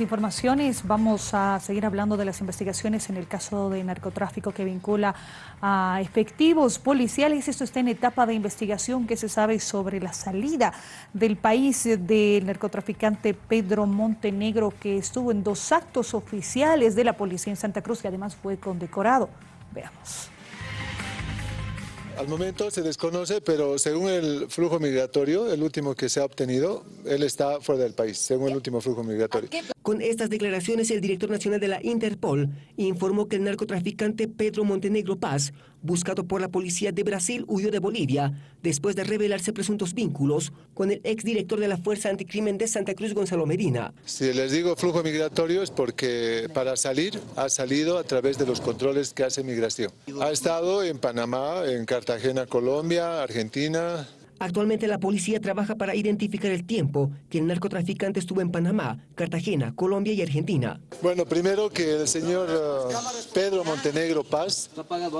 informaciones vamos a seguir hablando de las investigaciones en el caso de narcotráfico que vincula a efectivos policiales. Esto está en etapa de investigación que se sabe sobre la salida del país del narcotraficante Pedro Montenegro que estuvo en dos actos oficiales de la policía en Santa Cruz y además fue condecorado. Veamos. Al momento se desconoce, pero según el flujo migratorio, el último que se ha obtenido, él está fuera del país, según el último flujo migratorio. Con estas declaraciones, el director nacional de la Interpol informó que el narcotraficante Pedro Montenegro Paz, buscado por la policía de Brasil, huyó de Bolivia después de revelarse presuntos vínculos con el exdirector de la Fuerza Anticrimen de Santa Cruz, Gonzalo Medina. Si les digo flujo migratorio es porque para salir ha salido a través de los controles que hace migración. Ha estado en Panamá, en Cartagena, Colombia, Argentina, Actualmente la policía trabaja para identificar el tiempo que el narcotraficante estuvo en Panamá, Cartagena, Colombia y Argentina. Bueno, primero que el señor uh, Pedro Montenegro Paz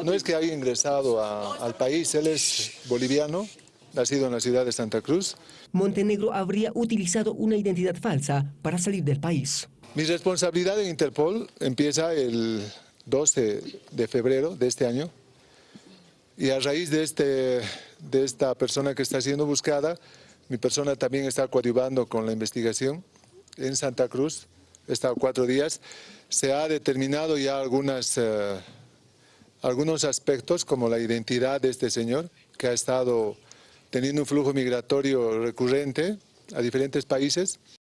no es que haya ingresado a, al país, él es boliviano, nacido en la ciudad de Santa Cruz. Montenegro habría utilizado una identidad falsa para salir del país. Mi responsabilidad en Interpol empieza el 12 de febrero de este año y a raíz de, este, de esta persona que está siendo buscada, mi persona también está coadyuvando con la investigación en Santa Cruz, he estado cuatro días, se ha determinado ya algunas, uh, algunos aspectos como la identidad de este señor que ha estado teniendo un flujo migratorio recurrente a diferentes países